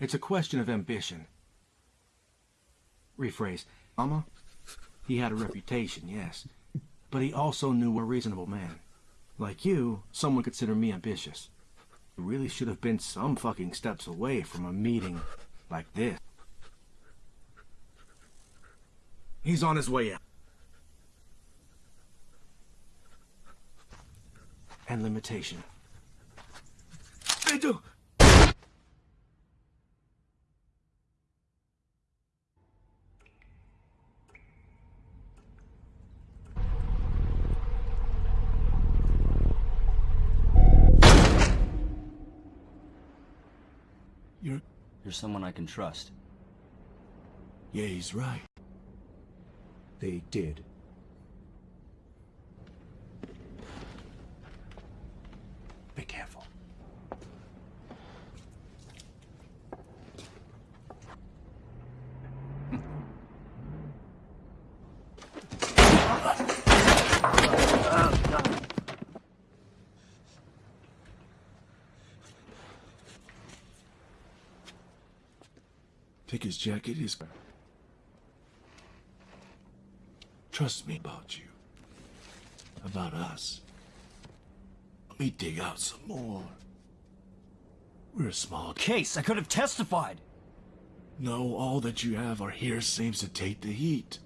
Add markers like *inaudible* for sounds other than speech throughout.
It's a question of ambition. Rephrase. Mama, he had a reputation, yes. But he also knew a reasonable man. Like you, some would consider me ambitious. You really should have been some fucking steps away from a meeting like this. He's on his way out. And limitation. I do. You're... You're someone I can trust. Yeah, he's right. They did. Be careful. Take jacket, his... Trust me about you. About us. Let me dig out some more. We're a small... Case, I could have testified! No, all that you have are here seems to take the heat.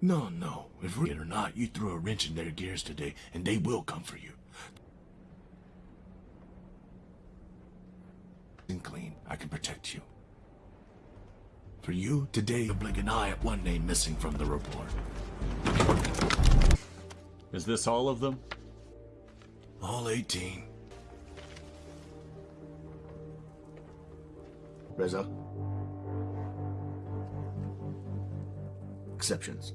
No, no. If we're it or not, you threw a wrench in their gears today, and they will come for you. And clean, I can protect you. For you, today you'll blink an eye at one name missing from the report. Is this all of them? All 18. Reza? Exceptions.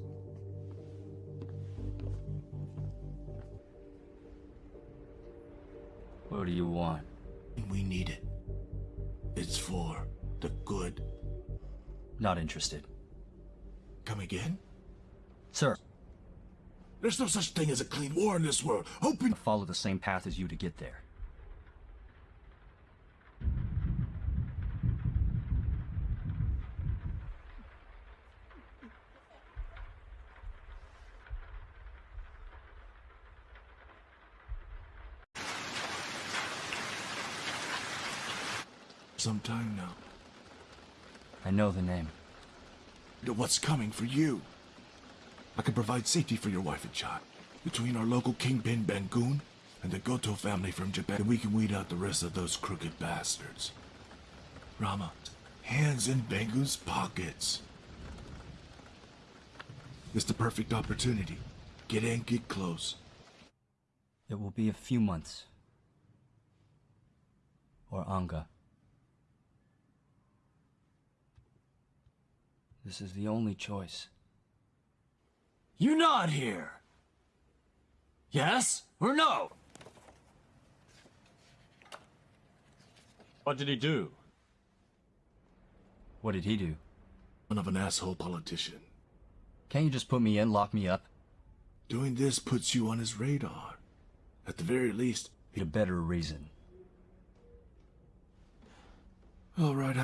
What do you want? We need it. It's for the good. Not interested. Come again? Sir, There's no such thing as a clean war in this world. Open... follow the same path as you to get there. Sometime now. I know the name. to what's coming for you. I can provide safety for your wife and child. Between our local kingpin Bangun and the Goto family from Japan, and we can weed out the rest of those crooked bastards. Rama, hands in Bangun's pockets. It's the perfect opportunity. Get in, get close. It will be a few months. Or Anga. This is the only choice. You nod here. Yes or no? What did he do? What did he do? Son of an asshole politician. Can't you just put me in, lock me up? Doing this puts you on his radar. At the very least, A better reason. all right.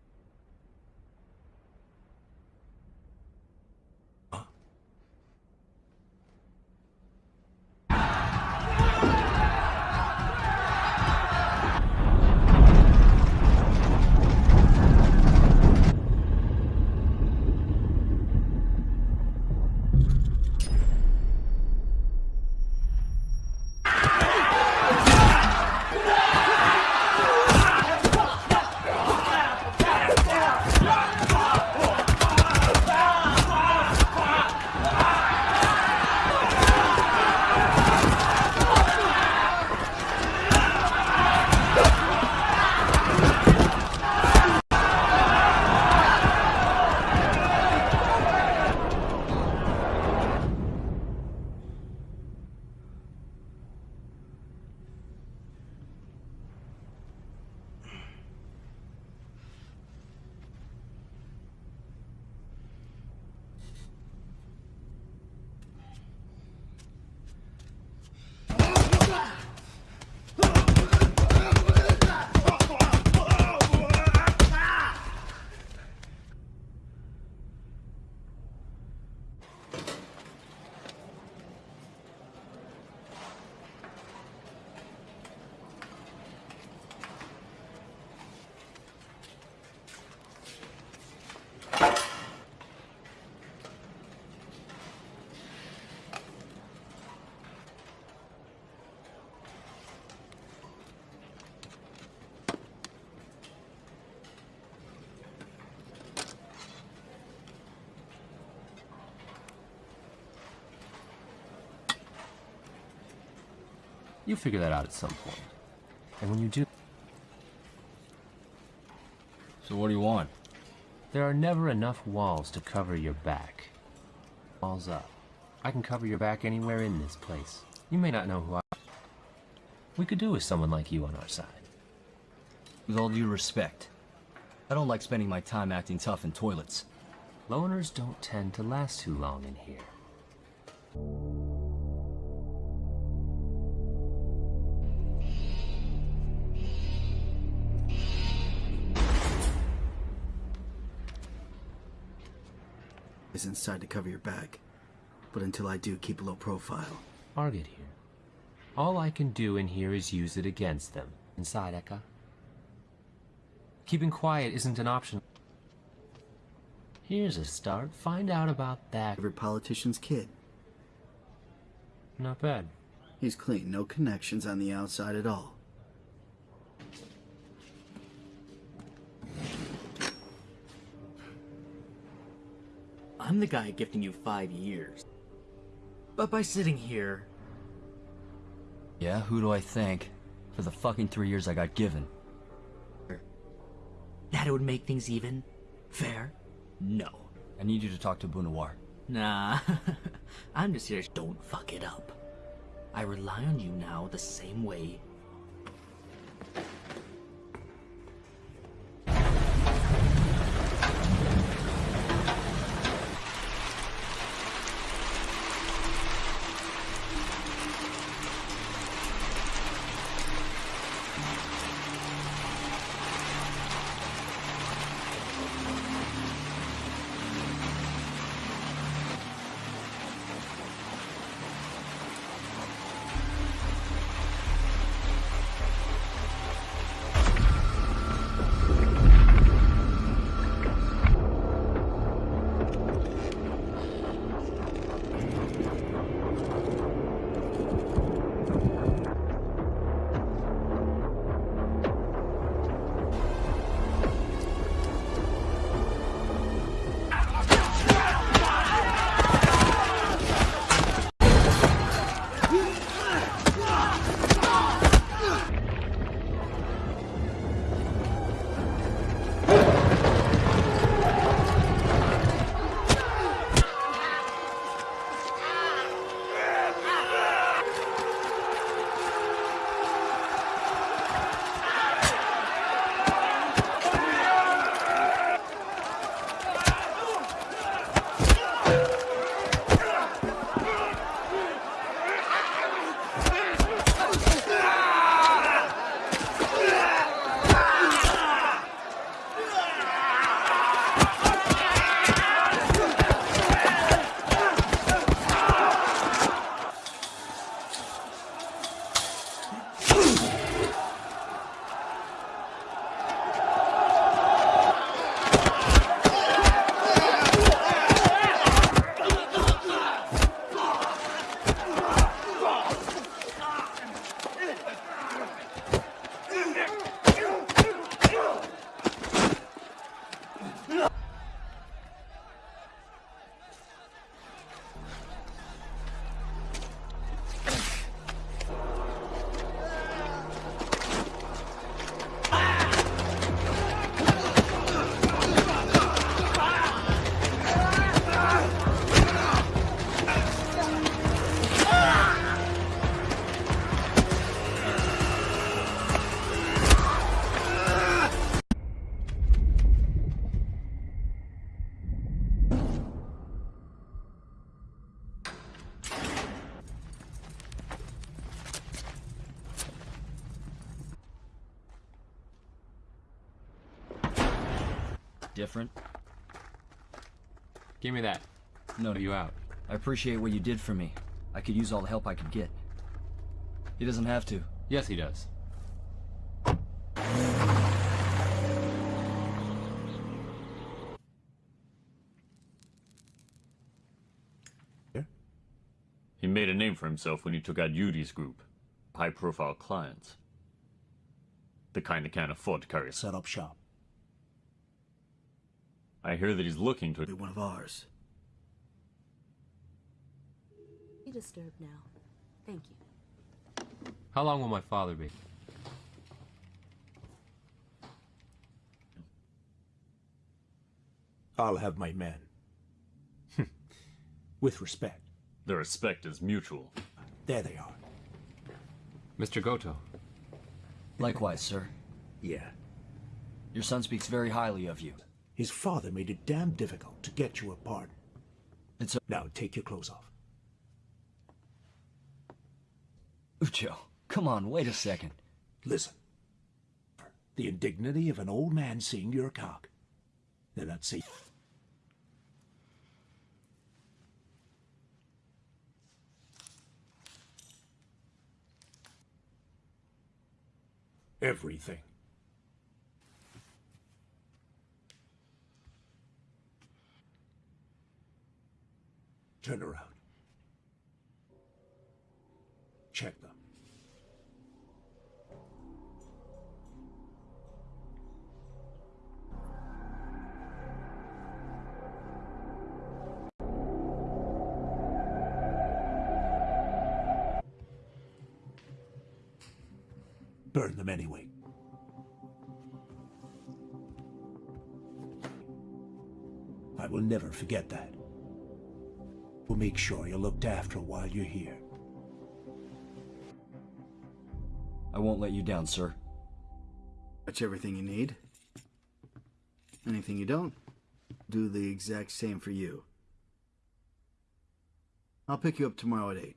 You'll figure that out at some point. And when you do, So what do you want? there are never enough walls to cover your back. Walls up. I can cover your back anywhere in this place. You may not know who I We could do with someone like you on our side. With all due respect, I don't like spending my time acting tough in toilets. Loners don't tend to last too long in here. Is inside to cover your back. But until I do, keep a low profile. Argid here. All I can do in here is use it against them. Inside, Eka. Keeping quiet isn't an option. Here's a start. Find out about that. Every politician's kid. Not bad. He's clean, no connections on the outside at all. I'm the guy gifting you five years. But by sitting here, Yeah, who do I thank for the fucking three years I got given? that it would make things even? Fair? No. I need you to talk to Bunawar. Nah. *laughs* I'm just here. Don't fuck it up. I rely on you now the same way. Give me that. No, Are you out? I appreciate what you did for me. I could use all the help I could get. He doesn't have to. Yes, he does. He made a name for himself when he took out Yudi's group. High profile clients. The kind that can't afford to carry a Set up shop. I hear that he's looking to Be one of ours. Be disturbed now. Thank you. How long will my father be? I'll have my men. *laughs* With respect. The respect is mutual. There they are. Mr. Goto. Likewise, sir. Yeah. Your son speaks very highly of you. His father made it damn difficult to get you a pardon. It's a... Now take your clothes off. Uco, come on, wait a second. Listen. The indignity of an old man seeing your cock. They're not safe. Everything. Turn around. Check them. Burn them anyway. I will never forget that. We'll make sure you're looked after while you're here. I won't let you down, sir. That's everything you need. Anything you don't, do the exact same for you. I'll pick you up tomorrow at 8.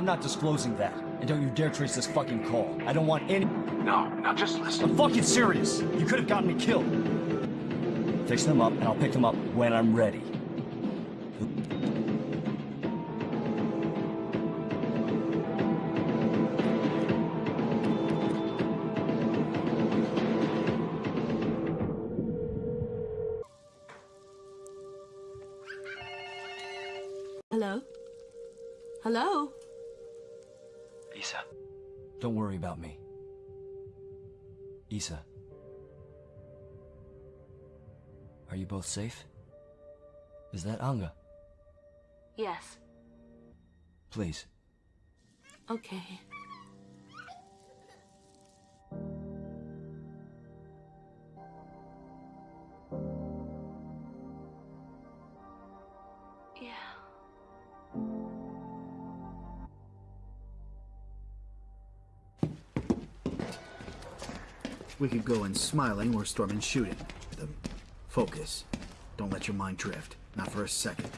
I'm not disclosing that. And don't you dare trace this fucking call. I don't want any... No, now just listen. I'm fucking serious. You could have gotten me killed. Fix them up, and I'll pick them up when I'm ready. Isa. Are you both safe? Is that Anga? Yes. Please. Okay. We could go in smiling or storming shooting. The focus. Don't let your mind drift. Not for a second.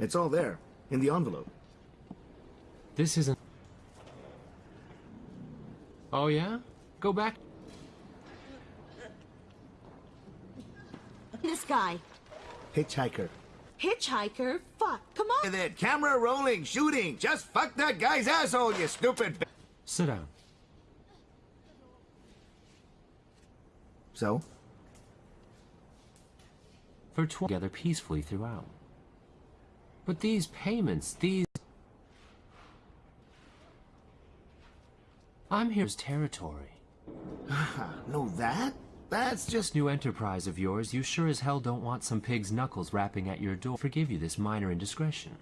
It's all there, in the envelope. This isn't... Oh yeah? Go back. This guy. Hitchhiker. Hitchhiker? Fuck, come on. That camera rolling, shooting. Just fuck that guy's asshole, you stupid. b- Sit down. So? For tw- together peacefully throughout. But these payments, these... I'm here's territory. *sighs* Know that? That's just. New enterprise of yours, you sure as hell don't want some pig's knuckles rapping at your door. Forgive you this minor indiscretion.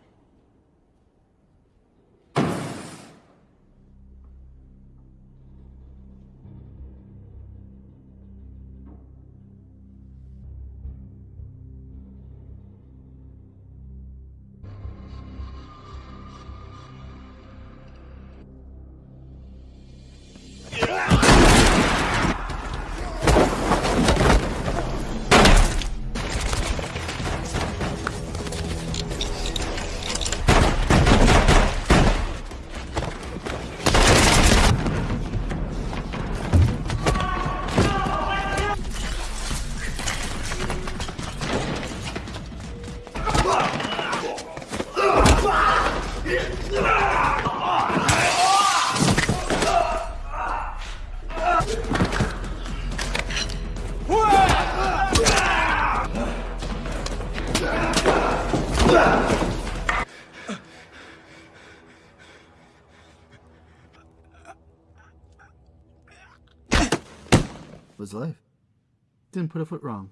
Put a foot wrong.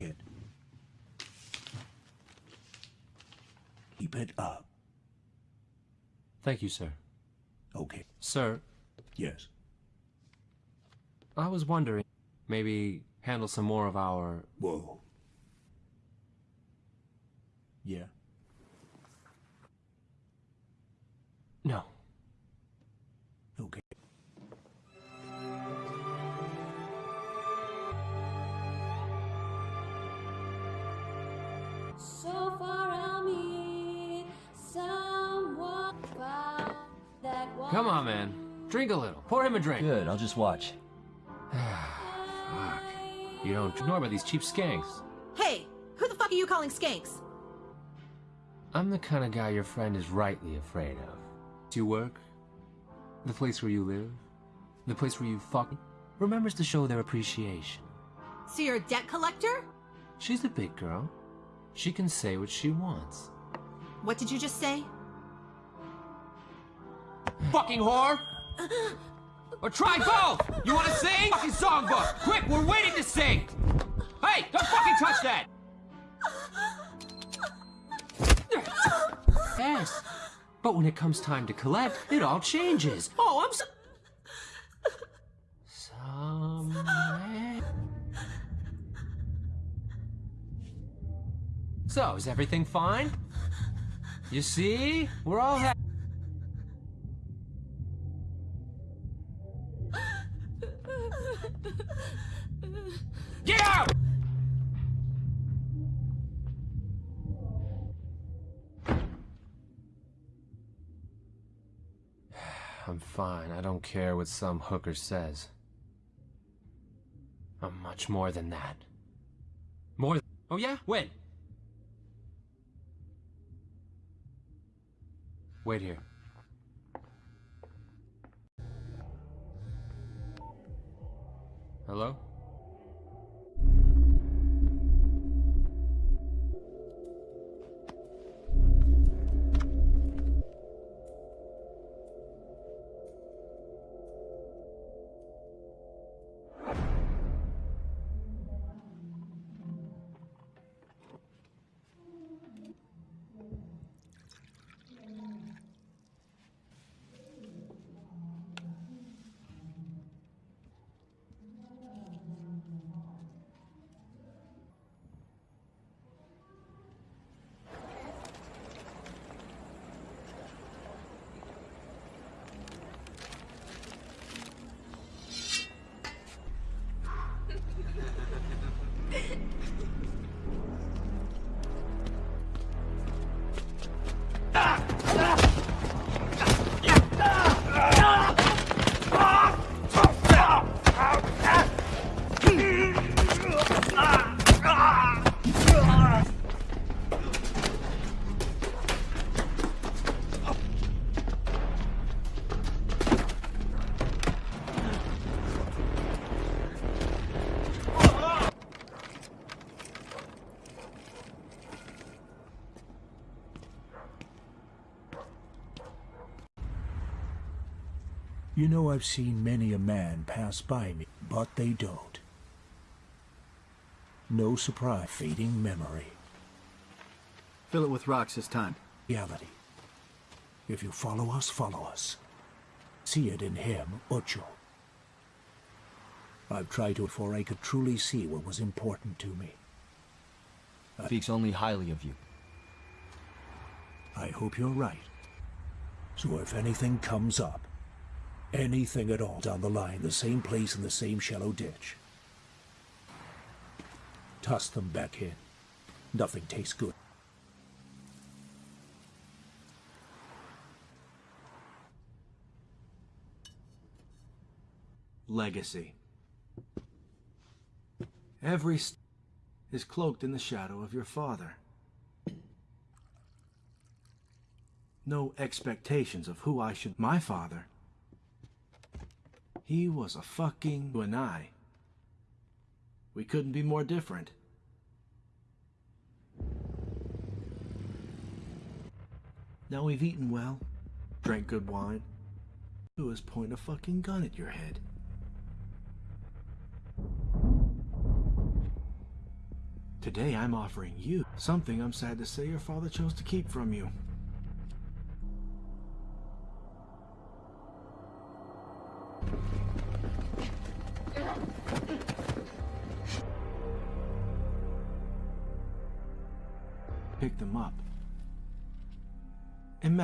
It. Keep it up. Thank you, sir. Okay. Sir, Yes. I was wondering, maybe handle some more of our... Whoa. Yeah. No. Man. Drink a little. Pour him a drink. Good, I'll just watch. *sighs* fuck. You don't ignore about these cheap skanks. Hey, who the fuck are you calling skanks? I'm the kind of guy your friend is rightly afraid of. Do you work? The place where you live? The place where you fuck? Remembers to show their appreciation. So you're a debt collector? She's a big girl. She can say what she wants. What did you just say? Fucking whore! Or try both! You wanna sing? Fucking songbook! Quick, we're waiting to sing! Hey, don't fucking touch that! Yes. But when it comes time to collect, it all changes. Oh, I'm so... Somewhere... So, is everything fine? You see? We're all happy. Fine. I don't care what some hooker says. I'm much more than that. More th- Oh yeah? When? Wait here. Hello? You know I've seen many a man pass by me, but they don't. No surprise, fading memory. Fill it with rocks this time. Reality. If you follow us, follow us. See it in him, Uco. I've tried to before I could truly see what was important to me. I Speaks only highly of you. I hope you're right. So if anything comes up, anything at all down the line, the same place in the same shallow ditch, toss them back in. Nothing tastes good. Legacy. Every st- is cloaked in the shadow of your father. No expectations of who I should. My father. He was a fucking you and I. We couldn't be more different. Now we've eaten well, drank good wine, Who is pointing point a fucking gun at your head. Today I'm offering you something I'm sad to say your father chose to keep from you.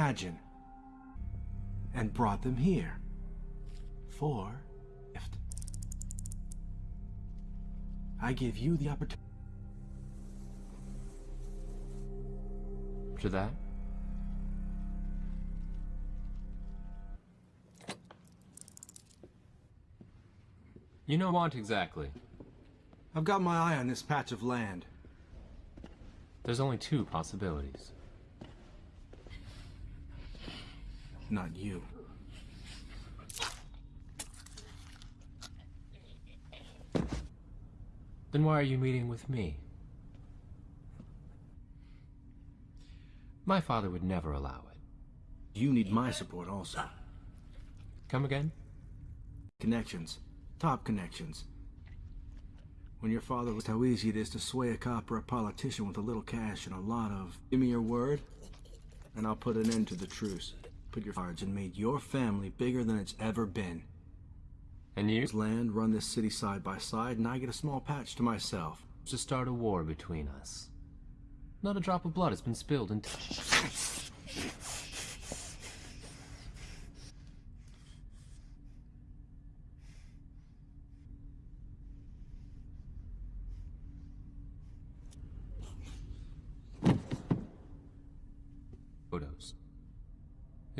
Imagine. And brought them here. For gift. I give you the opportunity. To that, you know what exactly. I've got my eye on this patch of land. There's only two possibilities. Not you. Then why are you meeting with me? My father would never allow it. You need my support also. Come again? Connections. Top connections. When your father was how easy it is to sway a cop or a politician with a little cash and a lot of give me your word, and I'll put an end to the truce. Put your cards and made your family bigger than it's ever been. And you? Land, run this city side by side, and I get a small patch to myself. To start a war between us. Not a drop of blood has been spilled in. *laughs*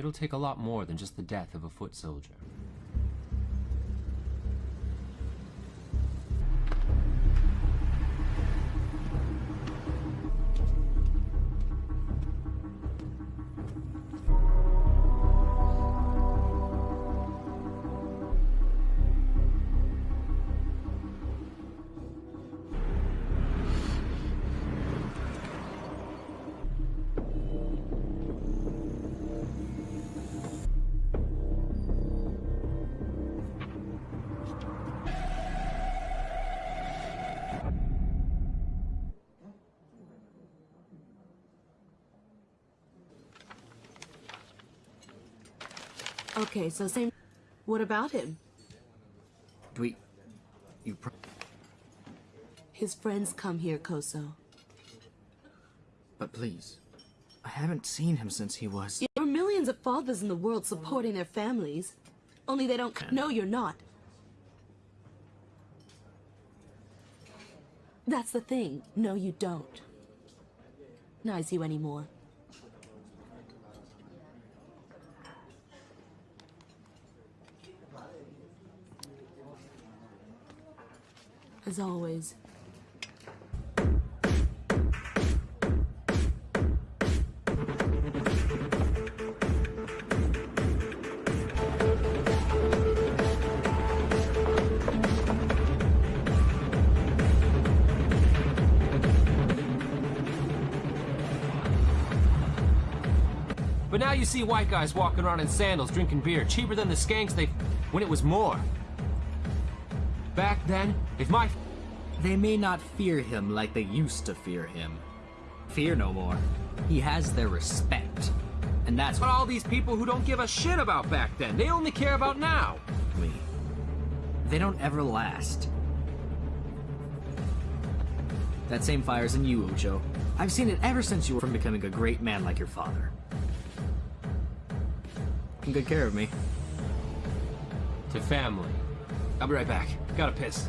It'll take a lot more than just the death of a foot soldier. Okay, so same. What about him? Do we... You pro- His friends come here, Koso. But please. I haven't seen him since he was... There are millions of fathers in the world supporting their families. Only they don't. No, you're not. That's the thing. No, you don't. Nice you anymore. As always. But now you see white guys walking around in sandals, drinking beer, cheaper than the skanks they... when it was more. Back then, if my... They may not fear him like they used to fear him. Fear no more. He has their respect. And that's what all these people who don't give a shit about back then, they only care about now. me. They don't ever last. That same fire's in you, Uco. I've seen it ever since you were from becoming a great man like your father. Taking good care of me. To family. I'll be right back. Gotta piss.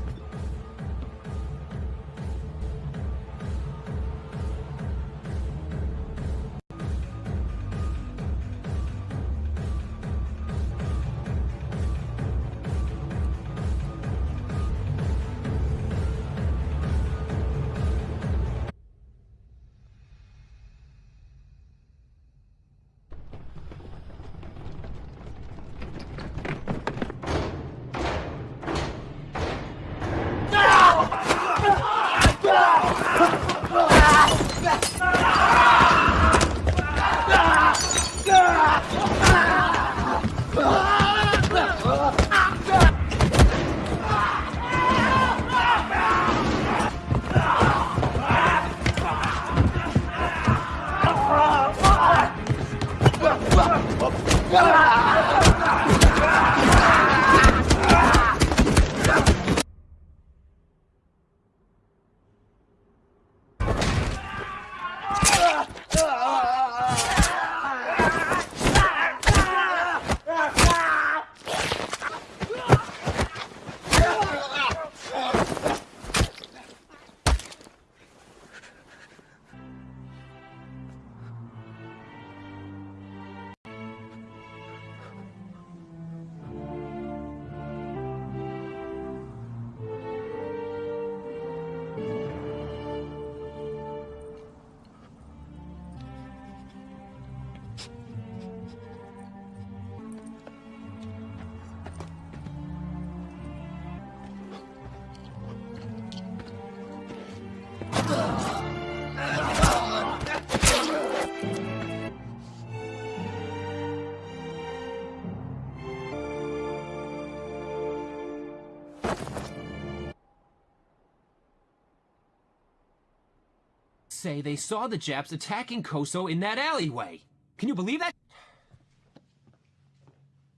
Say they saw the Japs attacking Koso in that alleyway. Can you believe that?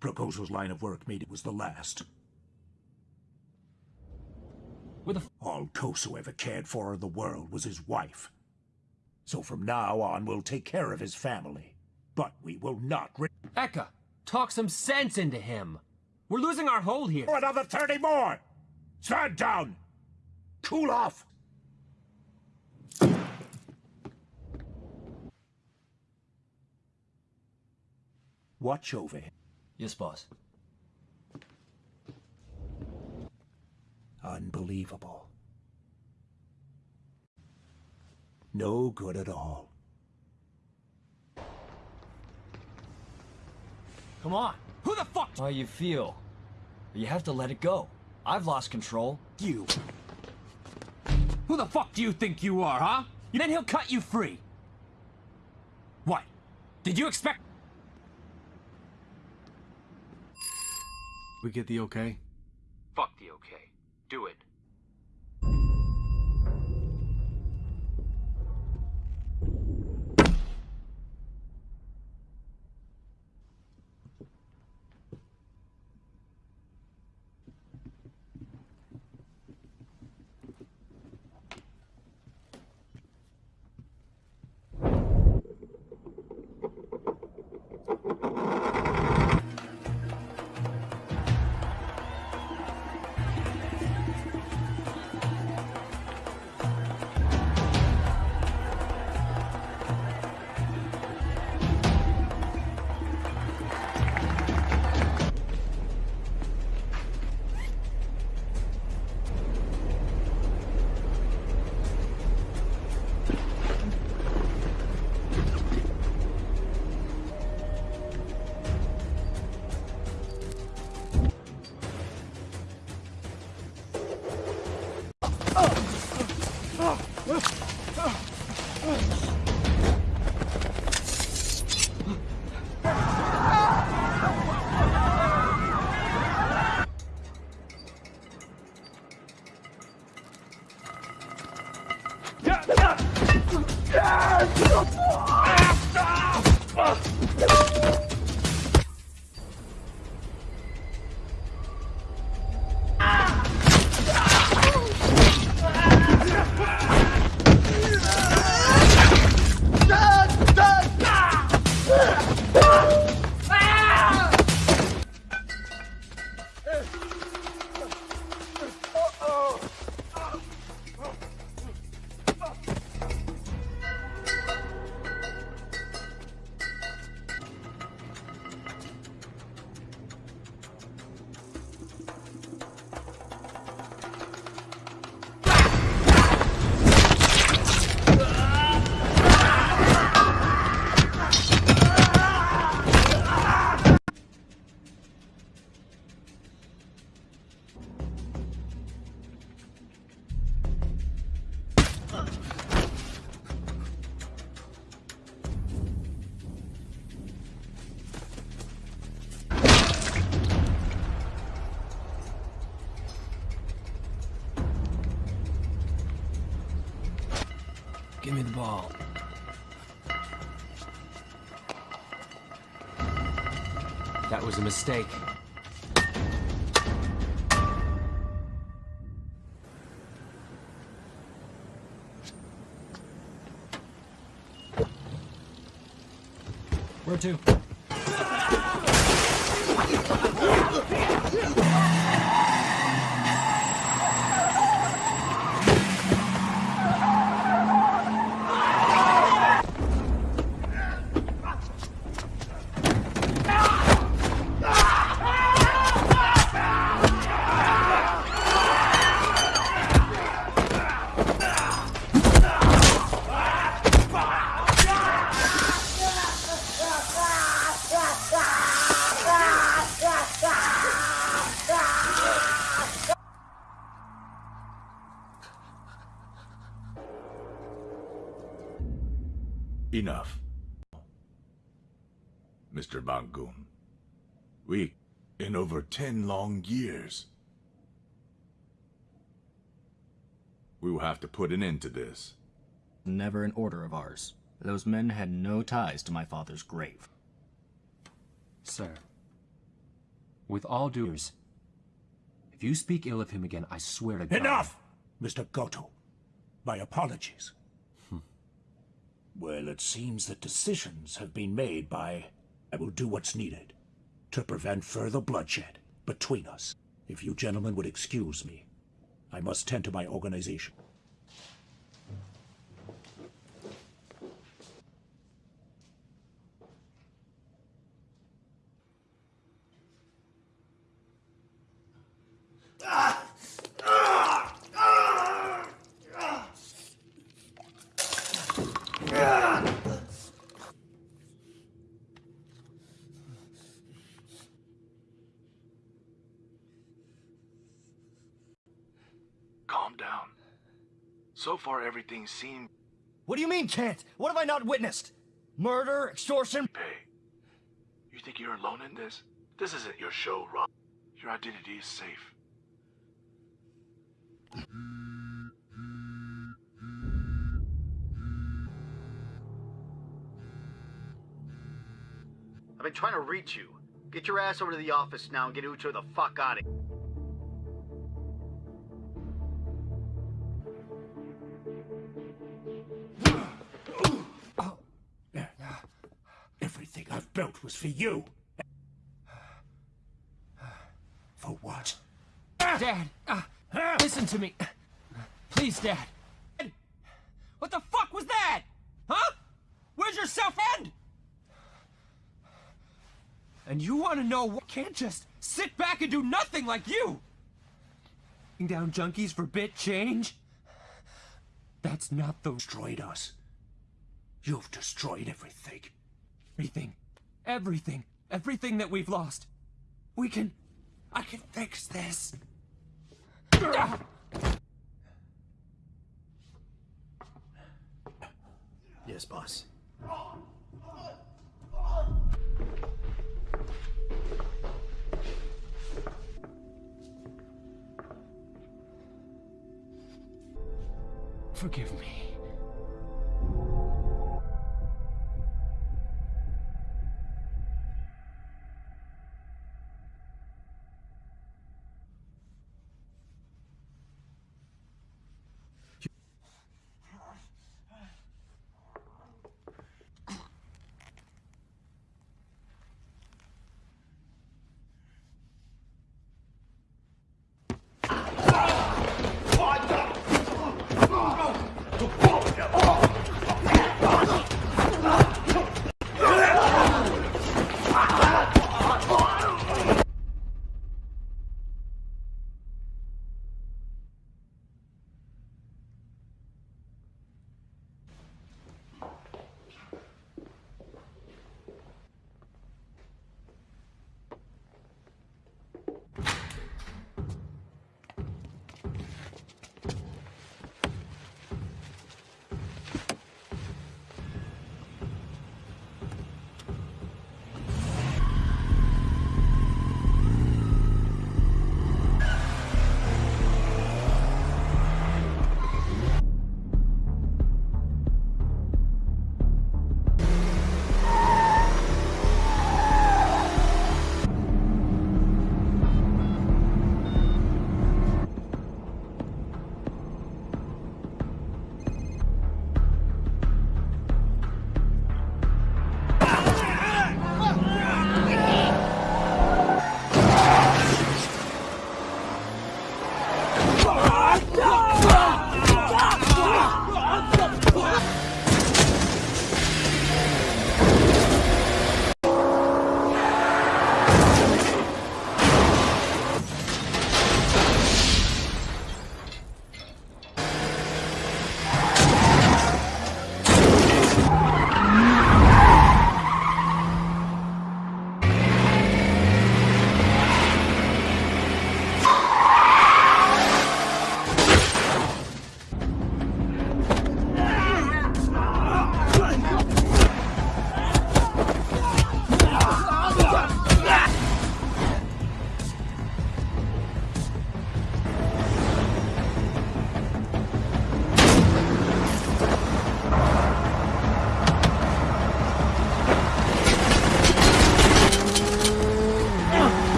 Proposal's line of work made it was the last. With a All Koso ever cared for in the world was his wife. So from now on, we'll take care of his family. But we will not re- Eka, talk some sense into him. We're losing our hold here. Another 30 more! Stand down! Cool off! Watch over him. Yes, boss. Unbelievable. No good at all. Come on. Who the fuck? How you feel? You have to let it go. I've lost control. You. Who the fuck do you think you are, huh? You then he'll cut you free. What? Did you expect? We get the okay? Fuck the okay. Do it. Mistake. Where to? Bangun. We, in over ten long years, We will have to put an end to this. Never an order of ours. Those men had no ties to my father's grave. Sir, with all due respect, if you speak ill of him again, I swear to God. Enough, Mr. Goto. My apologies. Hmm. Well, it seems that decisions have been made by... I will do what's needed to prevent further bloodshed between us. If you gentlemen would excuse me, I must tend to my organization. Calm down. So far, everything seemed... What do you mean, can't? What have I not witnessed? Murder, extortion? Hey, you think you're alone in this? This isn't your show, Rob. Your identity is safe. I've been trying to reach you. Get your ass over to the office now and get Uco the fuck out of here. For you. For what? Dad, uh, listen to me. Please, Dad. What the fuck was that? Huh? Where's your self-end? And you want to know what? Can't just sit back and do nothing like you. Down junkies for bit change? That's not the Destroyed us. You've destroyed everything. everything. Everything. Everything that we've lost. We can. I can fix this. Ah! Yes, boss. Forgive me.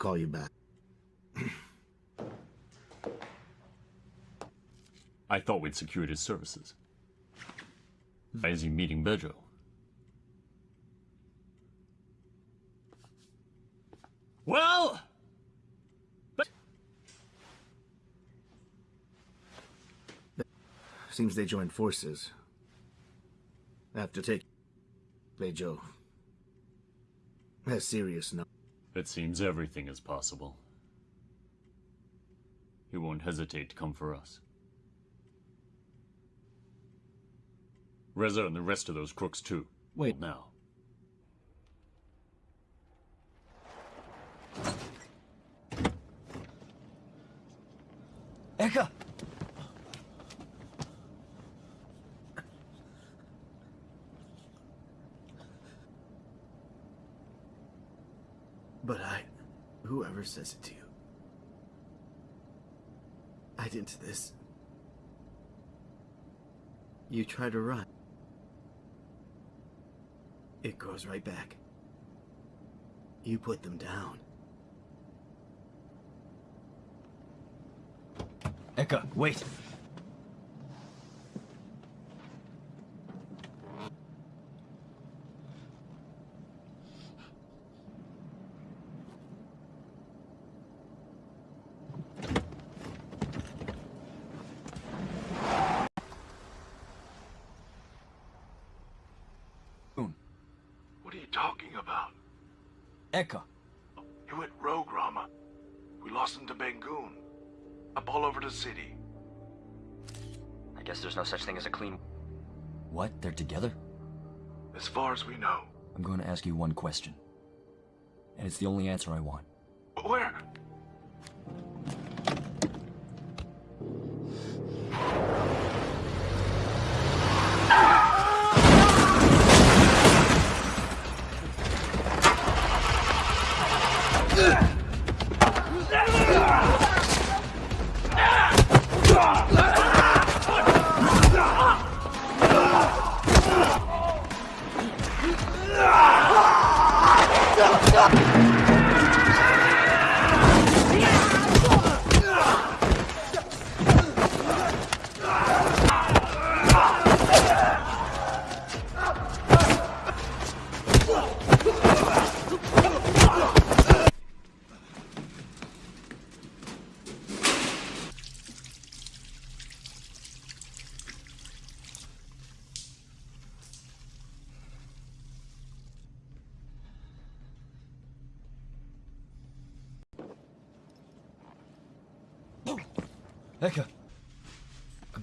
Call you back. I thought we'd secured his services. Why is he meeting Bejo? Well, But... Seems they joined forces. After take Bejo. Has serious no. It seems everything is possible. He won't hesitate to come for us. Reza and the rest of those crooks too. Wait. now. Eka! But I. Whoever says it to you. I didn't this. You try to run. It goes right back. You put them down. Eka, wait! Clean. What? They're together? As far as we know. I'm going to ask you one question. And it's the only answer I want.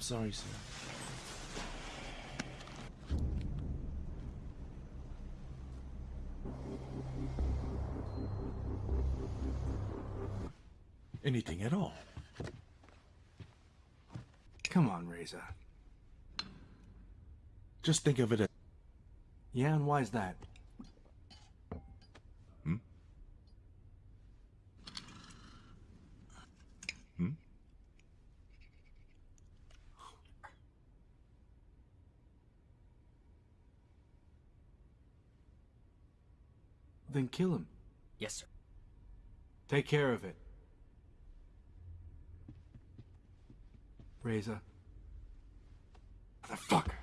Sorry, sir. Anything at all. Come on, Reza. Just think of it as. Yeah, and why's that? Kill him. Yes, sir. Take care of it. Reza. Motherfucker.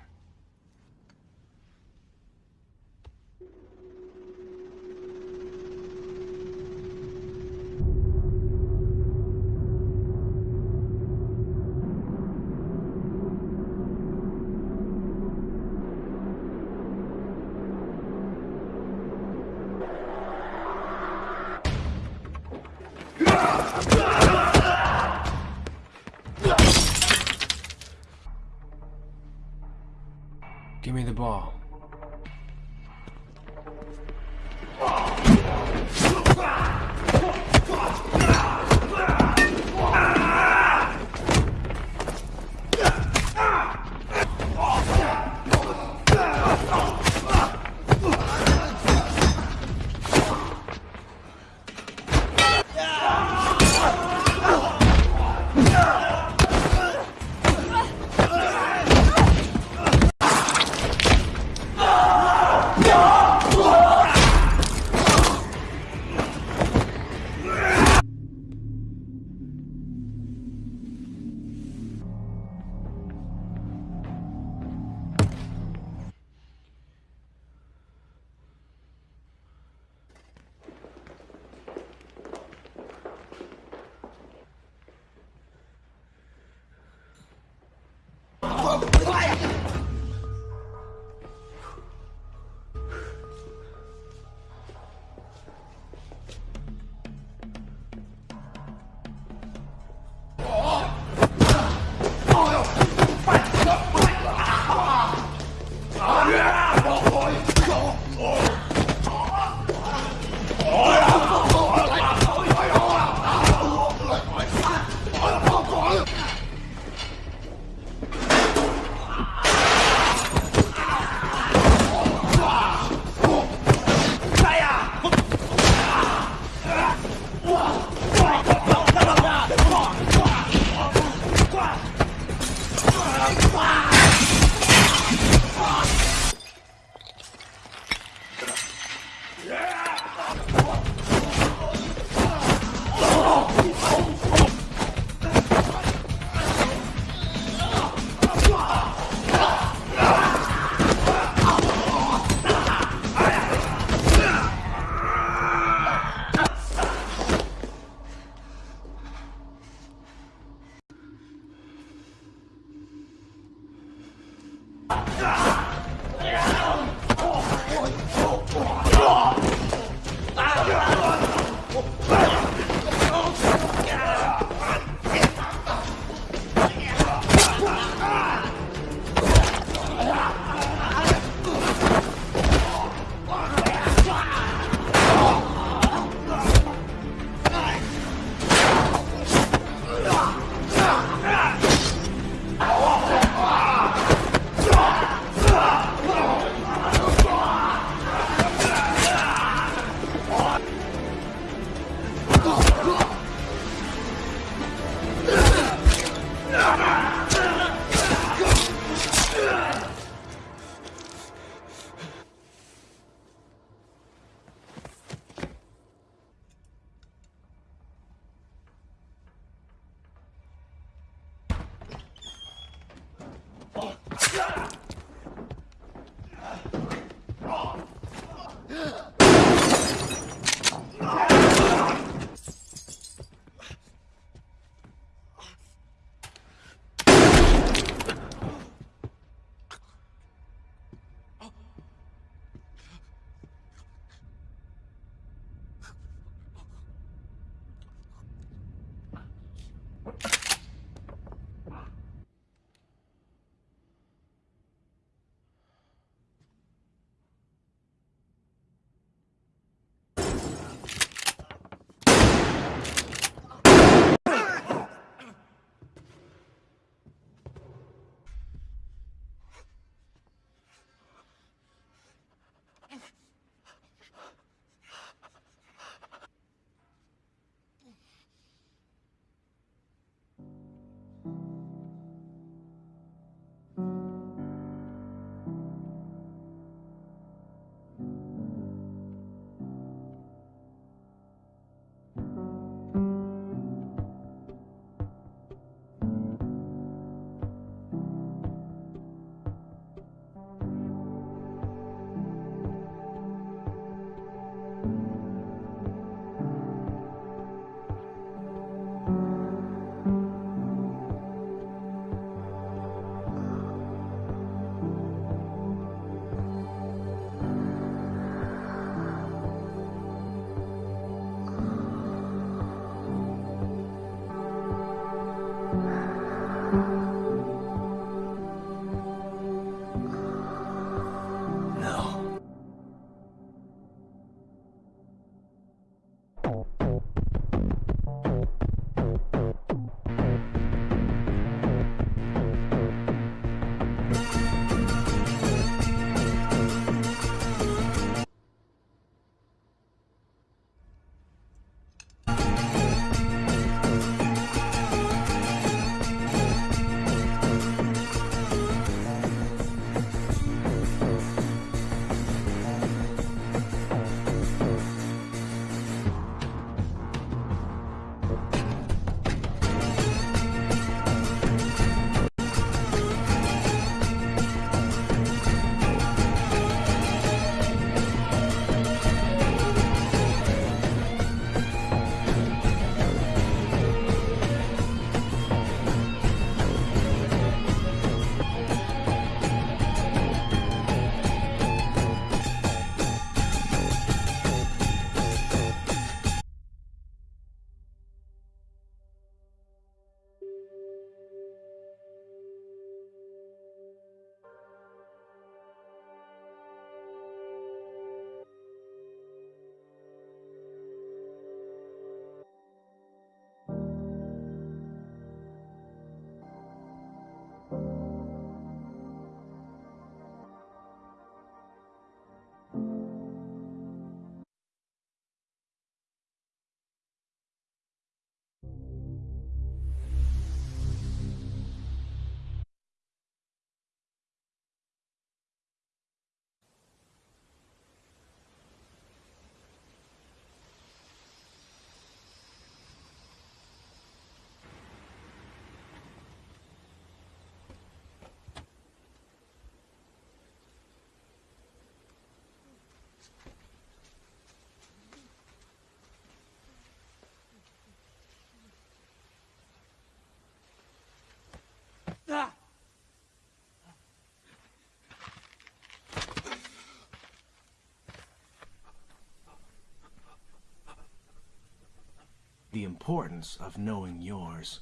Importance of knowing yours.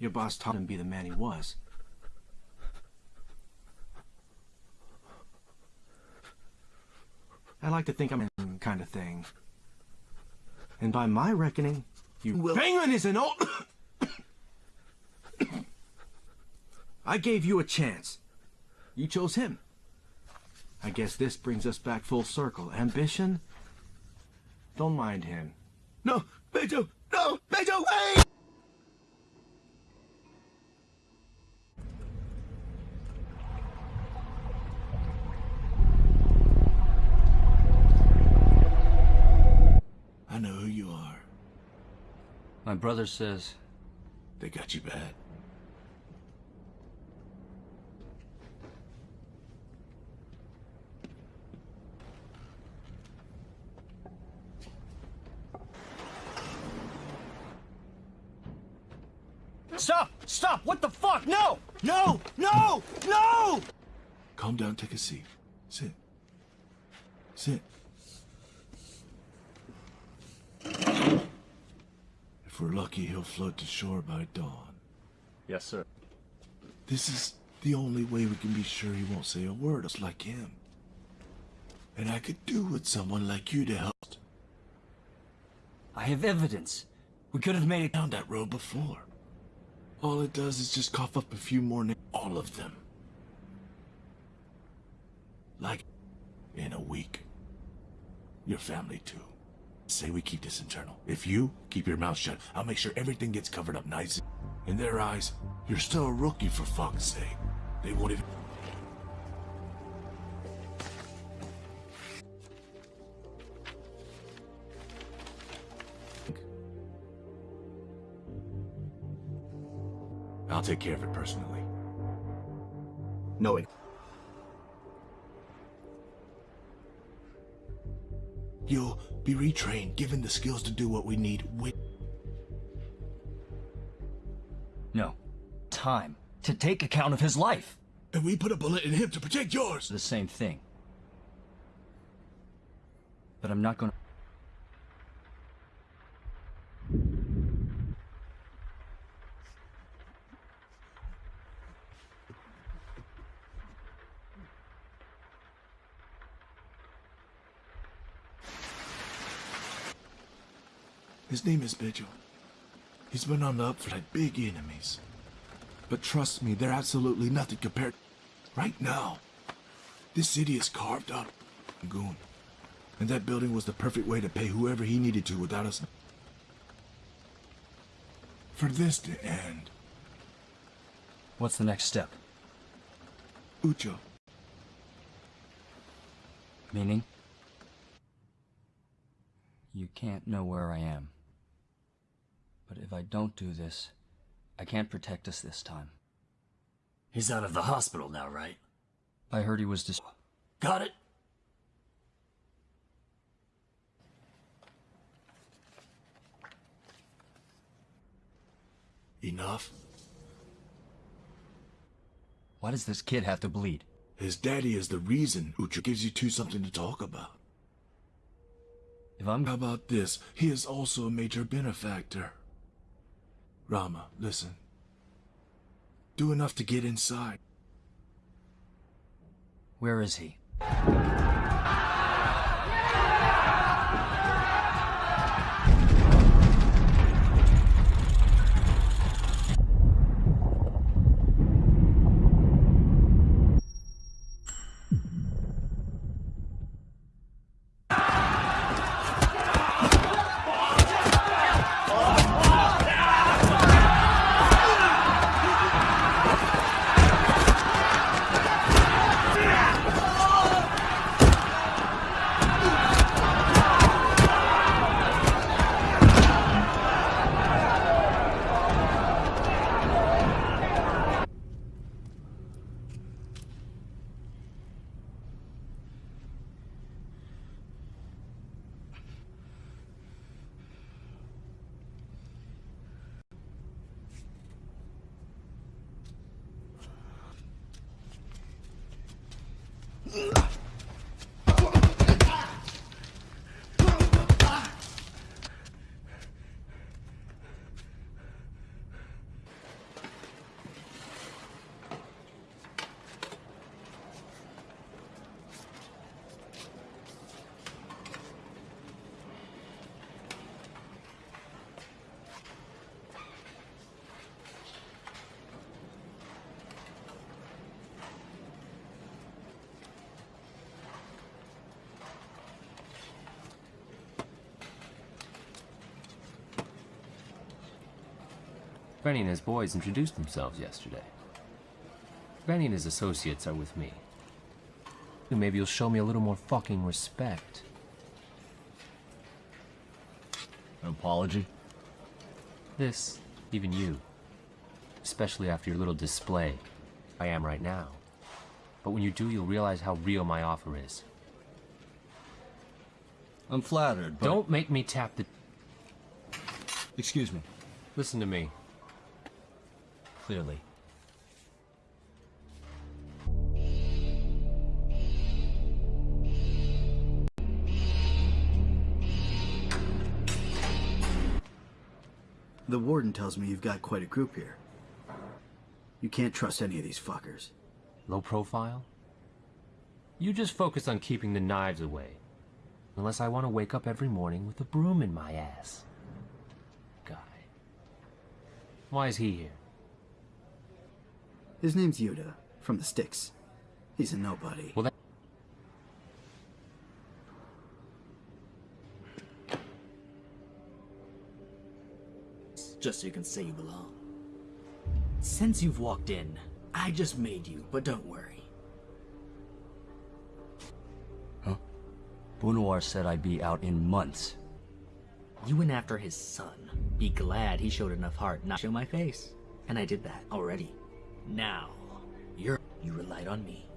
Your boss taught him to be the man he was. I like to think I'm in kind of thing. And by my reckoning, you will. Penguin is an old. I gave you a chance. You chose him. I guess this brings us back full circle. Ambition? Don't mind him. No, Beto! No! Beto, wait! I know who you are. My brother says They got you bad. Stop! Stop! What the fuck? No! No! No! No! Calm down, take a seat. Sit. Sit. If we're lucky, he'll float to shore by dawn. Yes, sir. This is the only way we can be sure he won't say a word else like him. And I could do with someone like you to help. I have evidence. We could have made it down that road before. All it does is just cough up a few more names. All of them. Like, in a week. Your family, too. Say we keep this internal. If you keep your mouth shut, I'll make sure everything gets covered up nice. In their eyes, you're still a rookie for fuck's sake. They won't even... I'll take care of it personally. No, it. You'll be retrained, given the skills to do what we need with. No. Time. To take account of his life. And we put a bullet in him to protect yours. The same thing. But I'm not gonna... His name is Vigil. He's been on the up for like big enemies. But trust me, they're absolutely nothing compared. Right now, this city is carved up. Goon. And that building was the perfect way to pay whoever he needed to without us. For this to end. What's the next step? Uco. Meaning? You can't know where I am. But if I don't do this, I can't protect us this time. He's out of the hospital now, right? I heard he was dis- Got it? Enough? Why does this kid have to bleed? His daddy is the reason Uco gives you two something to talk about. If I'm... How about this? He is also a major benefactor. Rama, listen. Do enough to get inside. Where is he? Benny and his boys introduced themselves yesterday. Benny and his associates are with me. Maybe you'll show me a little more fucking respect. An apology? This, even you. Especially after your little display. I am right now. But when you do, you'll realize how real my offer is. I'm flattered, but... Don't make me tap the... Excuse me. Listen to me. Clearly. The warden tells me you've got quite a group here. You can't trust any of these fuckers. Low profile? You just focus on keeping the knives away. Unless I want to wake up every morning with a broom in my ass. Guy. Why is he here? His name's Yuda, from the Sticks. He's a nobody. Well, that... Just so you can say you belong. Since you've walked in, I just made you, but don't worry. Huh? Bunawar said I'd be out in months. You went after his son. Be glad he showed enough heart not to show my face. And I did that already. Now, you're you relied on me.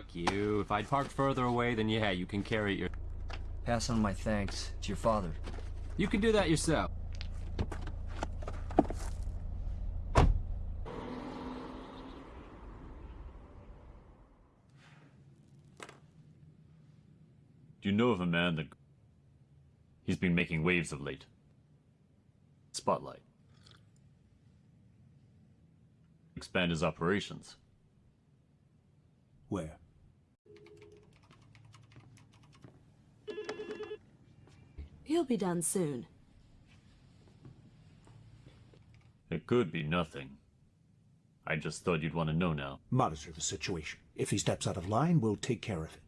Fuck you. If I'd parked further away, then yeah, you can carry your... Pass on my thanks to your father. You can do that yourself. Do you know of a man that... He's been making waves of late. Spotlight. Expand his operations. Where? He'll be done soon. It could be nothing. I just thought you'd want to know now. Monitor the situation. If he steps out of line, we'll take care of it.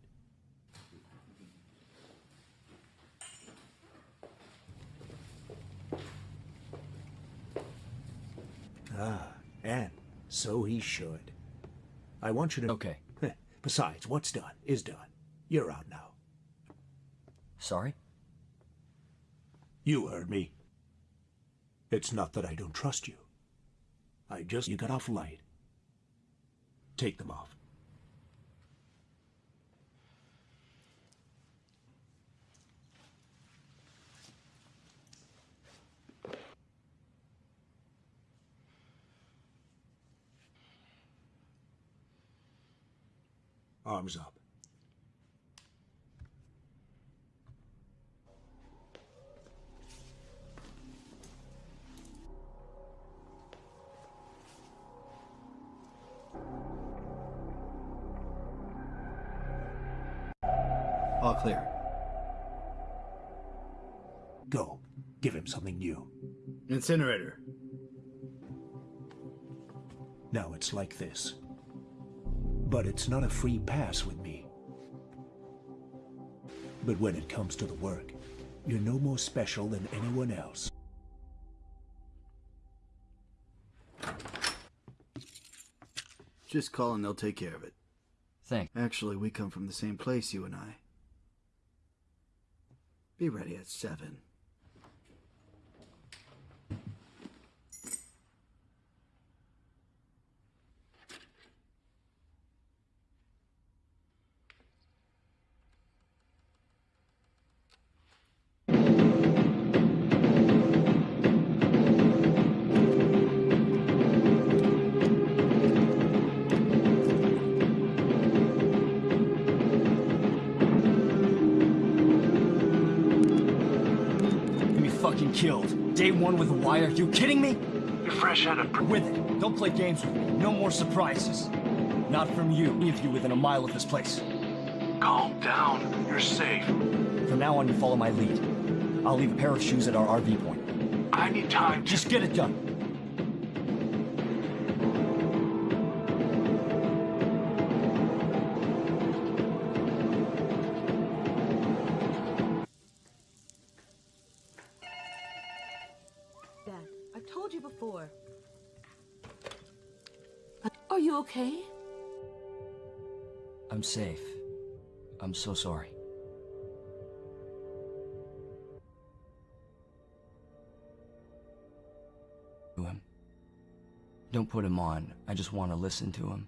Ah, and so he should. I want you to... Okay. *laughs* Besides, what's done is done. You're out now. Sorry? You heard me. It's not that I don't trust you. I just... You got off light. Take them off. Arms up. Clear. Go. Give him something new. Incinerator. Now it's like this. But it's not a free pass with me. But when it comes to the work, you're no more special than anyone else. Just call and they'll take care of it. Thanks. Actually, we come from the same place, you and I. Be ready at 7. With. You kidding me? You're fresh out of... With it. Don't play games with me. No more surprises. Not from you. Any of you within a mile of this place. Calm down. You're safe. From now on, you follow my lead. I'll leave a pair of shoes at our RV point. I need time to... Just get it done. Safe. I'm so sorry. To him. Don't put him on. I just want to listen to him.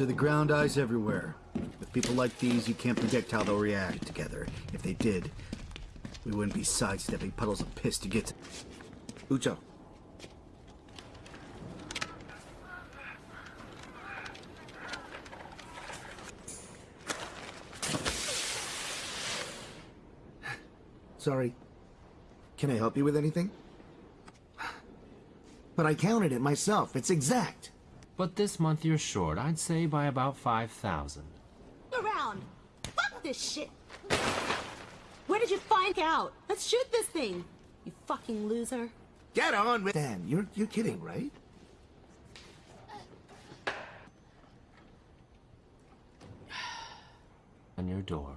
To the ground eyes everywhere. With people like these, you can't predict how they'll react together. If they did, we wouldn't be sidestepping puddles of piss to get to... Uco. Sorry. Can I help you with anything? But I counted it myself. It's exact. But this month you're short, I'd say by about 5,000. Around. Fuck this shit. Where did you find out? Let's shoot this thing. You fucking loser. Get on with Dan, you're you're kidding, right? *sighs* On your door.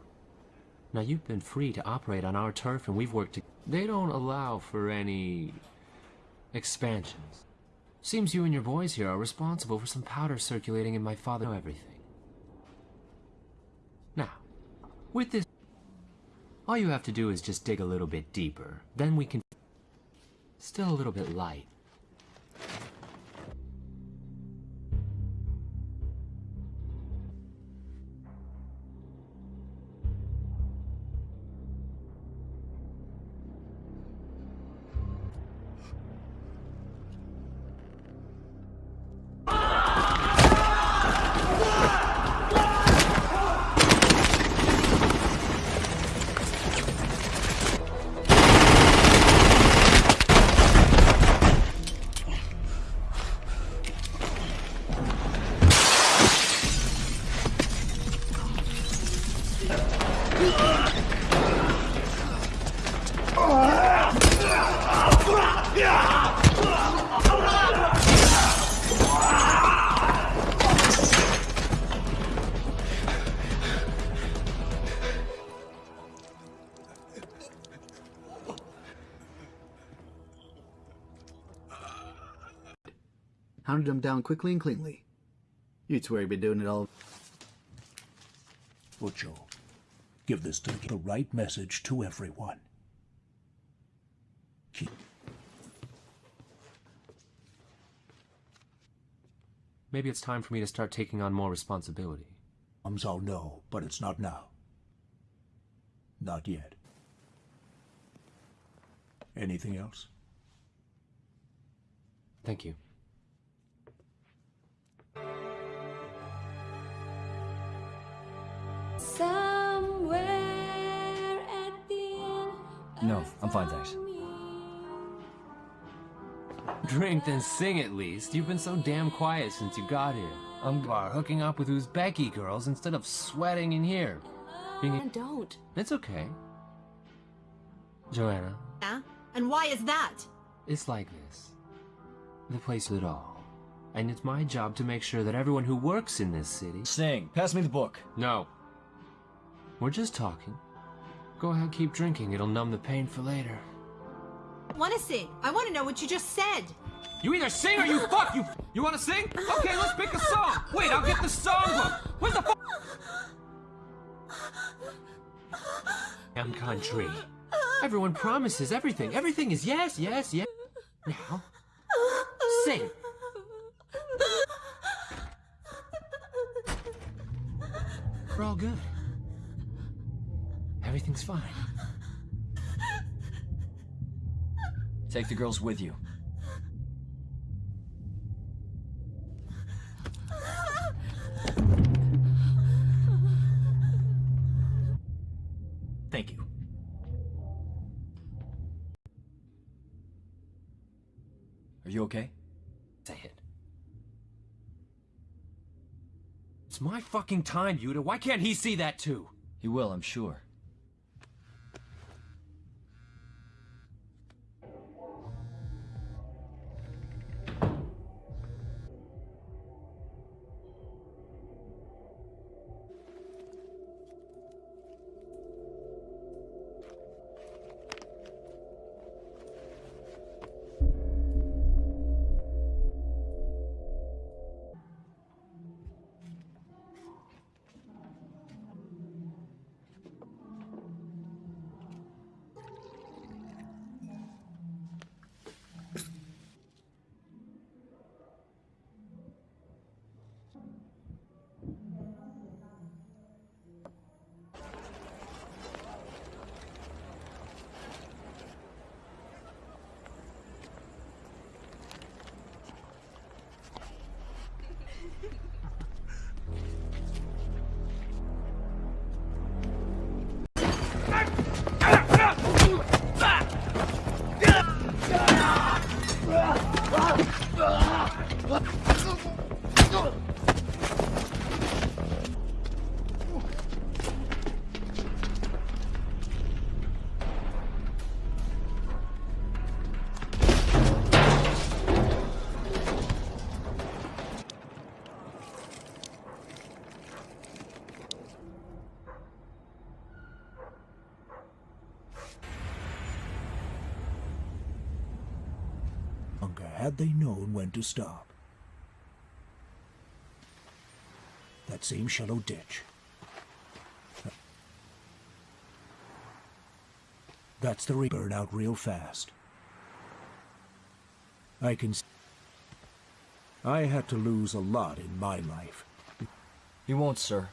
Now you've been free to operate on our turf and we've worked to... They don't allow for any... expansions. Seems you and your boys here are responsible for some powder circulating in my father... know everything. Now, with this... All you have to do is just dig a little bit deeper. Then we can... Still a little bit light. Down quickly and cleanly. You'd swear he'd been doing it all. Butcho, give this to the right message to everyone. Keep. Maybe it's time for me to start taking on more responsibility. Moms all know, but it's not now. Not yet. Anything else? Thank you. No, I'm fine, thanks. Drink then sing at least. You've been so damn quiet since you got here. I'm bar hooking up with Uzbeki girls instead of sweating in here. Being And don't. It's okay. Joanna, Yeah? And why is that? it's like this. The place of it all. And it's my job to make sure that everyone who works in this city. Sing. Pass me the book. No. We're just talking. Go ahead, keep drinking. It'll numb the pain for later. Want to sing? I want to know what you just said. You either sing or you *laughs* fuck. You you want to sing? Okay, let's pick a song. Wait, I'll get the song book. Where's the fuck? Damn country. Everyone promises everything. Everything is yes, yes, yes. Now, sing. We're all good. Everything's fine. Take the girls with you. Thank you. Are you okay? Say it. It's my fucking time, Yuta. Why can't he see that too? He will, I'm sure. Had they known when to stop. That same shallow ditch. That's the re- burn out real fast. I can. I had to lose a lot in my life. He won't, sir.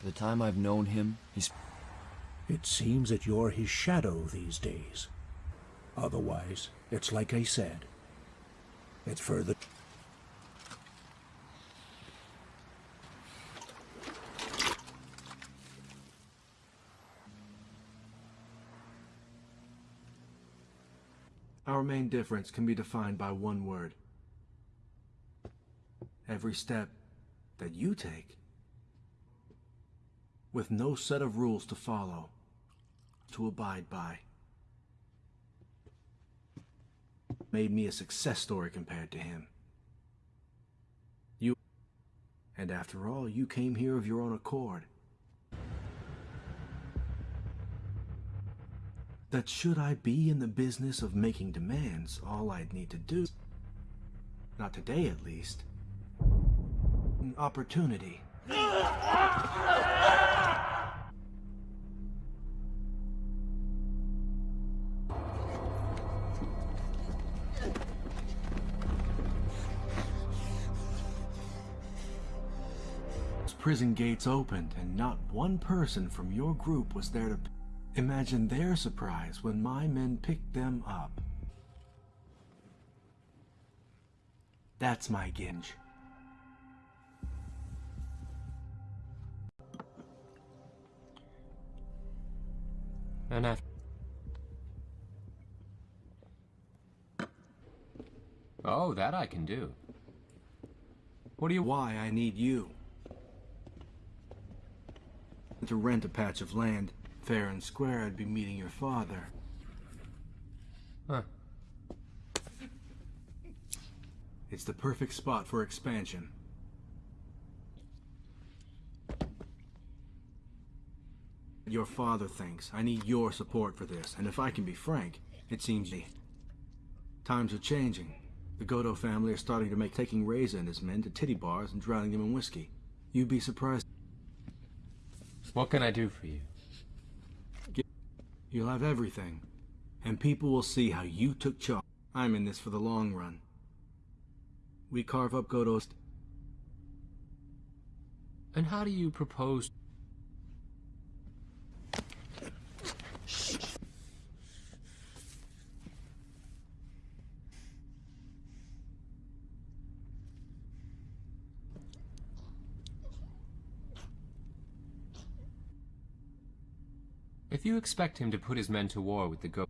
By the time I've known him, he's. It seems that you're his shadow these days. Otherwise, it's like I said. It's further. Our main difference can be defined by one word. Every step that you take, with no set of rules to follow, to abide by, made me a success story compared to him. You, and after all, you came here of your own accord. That should I be in the business of making demands, all I'd need to do Not today, at least. An opportunity. Prison gates opened, and not one person from your group was there to. Imagine their surprise when my men picked them up. That's my ginge. And after. Oh, that I can do. What do you. Why I need you. To rent a patch of land, fair and square, I'd be meeting your father. Huh. It's the perfect spot for expansion. Your father thinks I need your support for this, and if I can be frank, it seems times are changing. The Godo family are starting to make taking Reza and his men to titty bars and drowning them in whiskey. You'd be surprised. What can I do for you? You'll have everything, and people will see how you took charge. I'm in this for the long run. We carve up Godo's. And how do you propose? You expect him to put his men to war with the Go...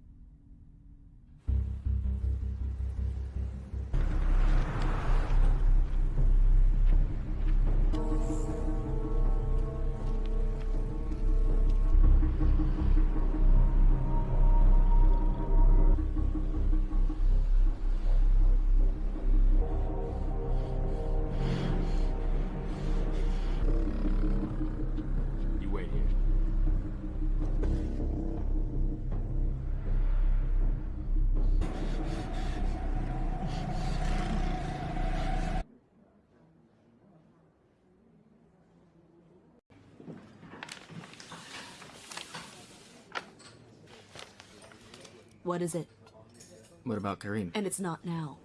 What is it? What about Kareem? And it's not now.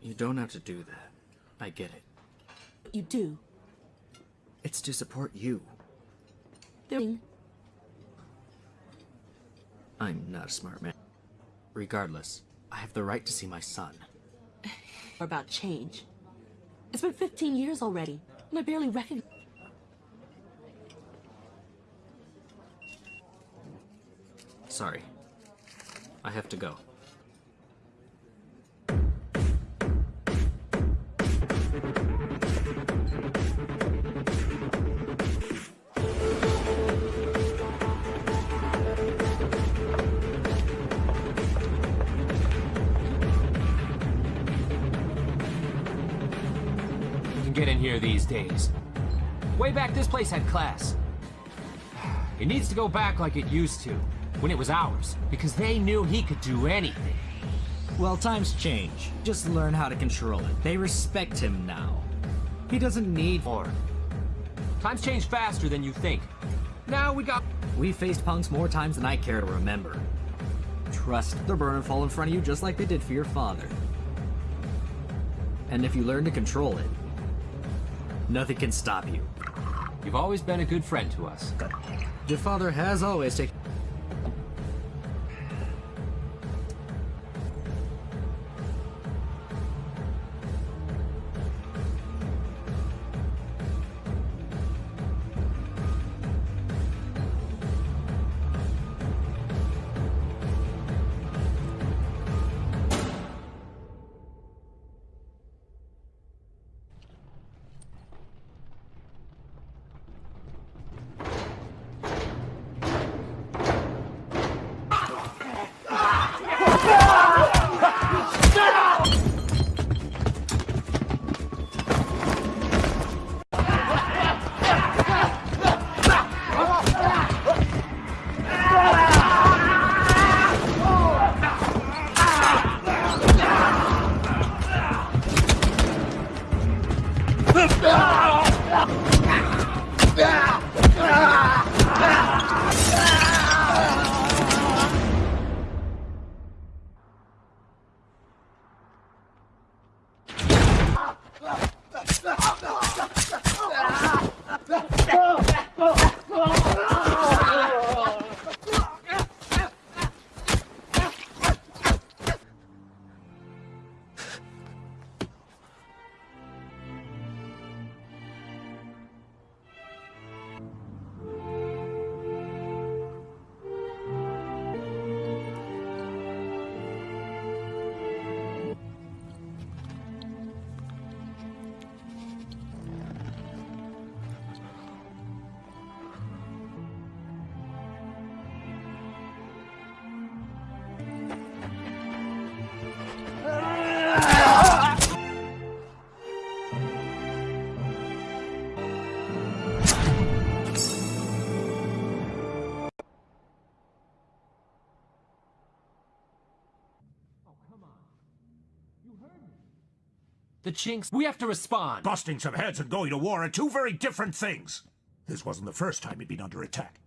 You don't have to do that. I get it. But You do. It's to support you. They're I'm not a smart man. Regardless, I have the right to see my son. Or *laughs* about change. It's been 15 years already, and I barely recognize. Sorry. I have to go. You can get in here these days. Way back, this place had class. *sighs* It needs to go back like it used to, when it was ours, because they knew he could do anything. Well, times change. Just learn how to control it. They respect him now. He doesn't need more. Times change faster than you think. Now we got. We faced punks more times than I care to remember. Trust, they'll burn and fall in front of you just like they did for your father. And if you learn to control it, nothing can stop you. You've always been a good friend to us. Your father has always taken. Chinks. We have to respond. Busting some heads and going to war are two very different things. This wasn't the first time he'd been under attack.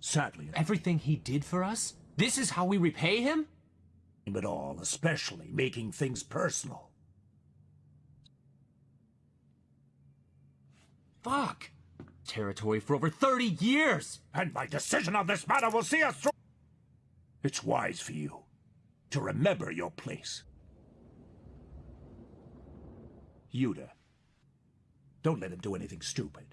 Sadly, Everything he did for us? This is how we repay him? it all, especially making things personal. Fuck. Territory for over 30 years. And my decision on this matter will see us through. It's wise for you to remember your place. Yuda, don't let him do anything stupid.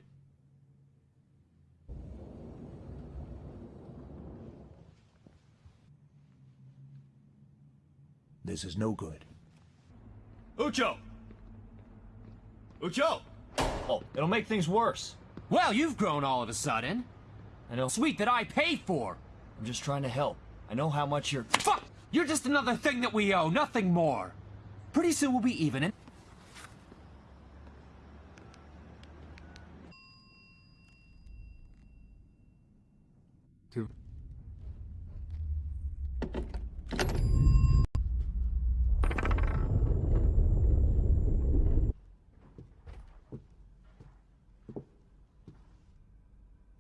This is no good. Uco! Uco! Oh, it'll make things worse. Well, you've grown all of a sudden. And a Sweet that I pay for. I'm just trying to help. I know how much you're. Fuck! You're just another thing that we owe, nothing more. Pretty soon we'll be even and. Two.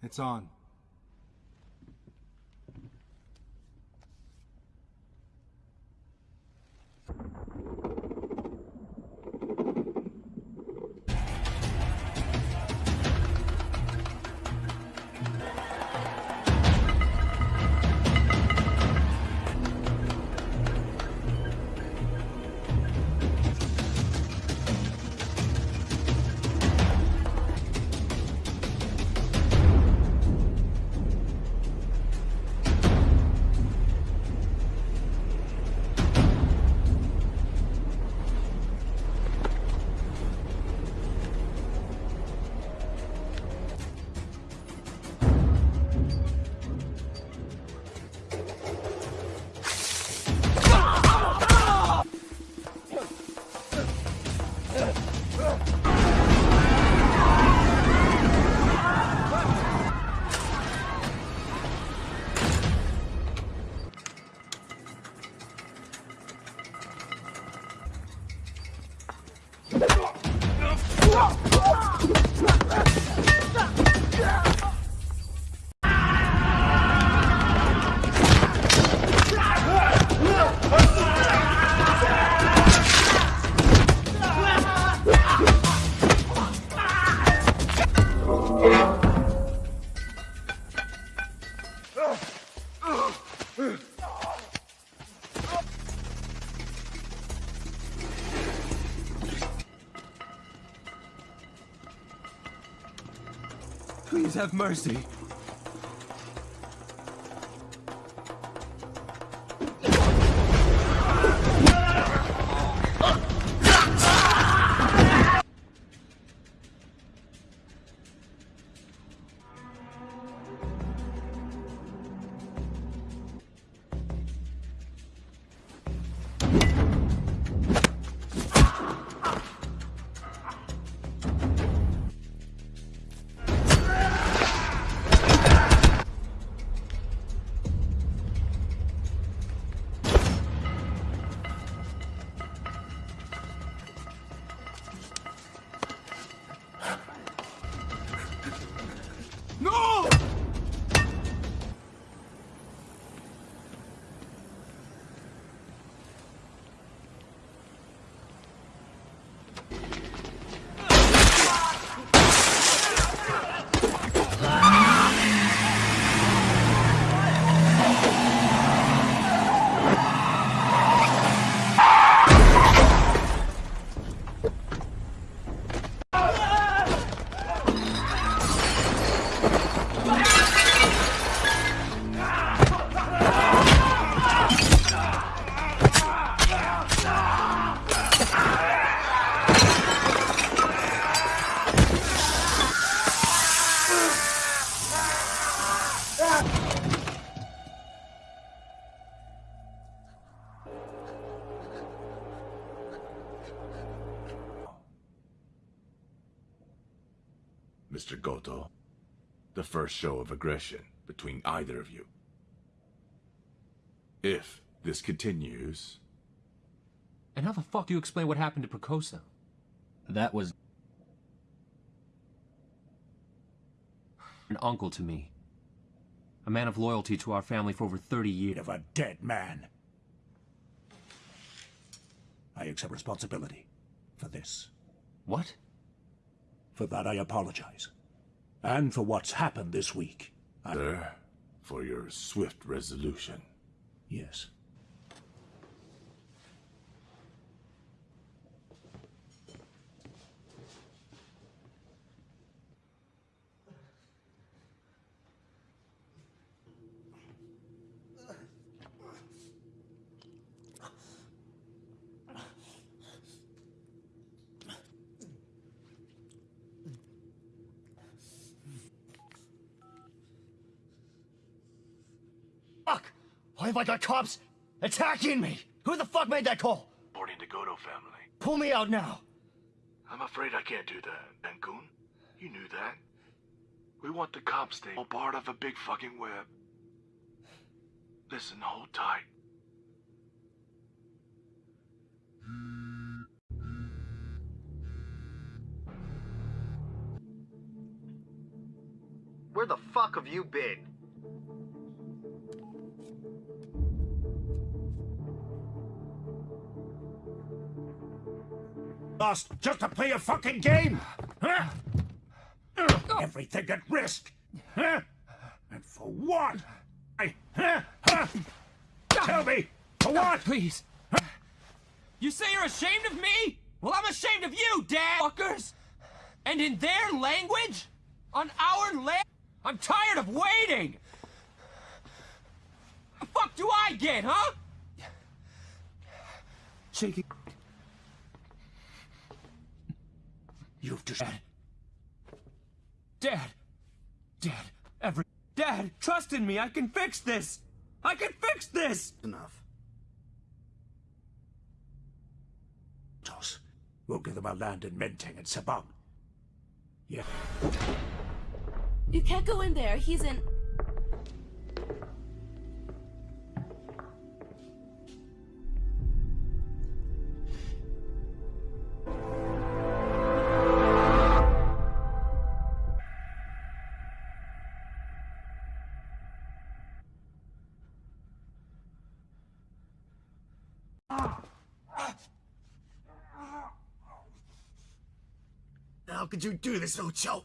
It's on. Have mercy. First show of aggression between either of you. If this continues, And how the fuck do you explain what happened to Prakosa? That was. An uncle to me. A man of loyalty to our family for over 30 years. Of a dead man. I accept responsibility for this. What? For that I apologize. And for what's happened this week. I... sir, for your swift resolution. Yes. Why have I got cops attacking me? Who the fuck made that call? Reporting to Godo family. Pull me out now. I'm afraid I can't do that, Bangun. You knew that. We want the cops to all part of a big fucking web. Listen, hold tight. Where the fuck have you been? Lost just to play a fucking game? Huh? Everything at risk? Huh? And for what? I, huh? Huh? Tell me, for what? Please. You say you're ashamed of me? Well, I'm ashamed of you, dad fuckers! And in their language? On our land? I'm tired of waiting! The fuck do I get, huh? Shaking. You've just... Dad! Dad, every... Dad, trust in me, I can fix this! I can fix this! Enough. Toss. We'll give them our land in Menteng and Sabang. Yeah. You can't go in there. He's in. Could you do this, Uco?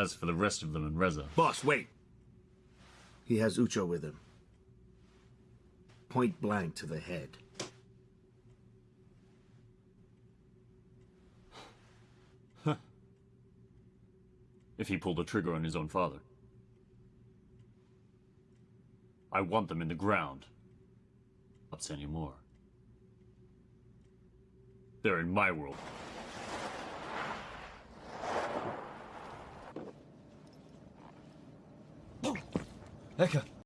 As for the rest of them and Reza, Boss, wait. He has Uco with him. Point blank to the head. if he pulled the trigger on his own father. I want them in the ground. Not anymore. They're in my world. Eka,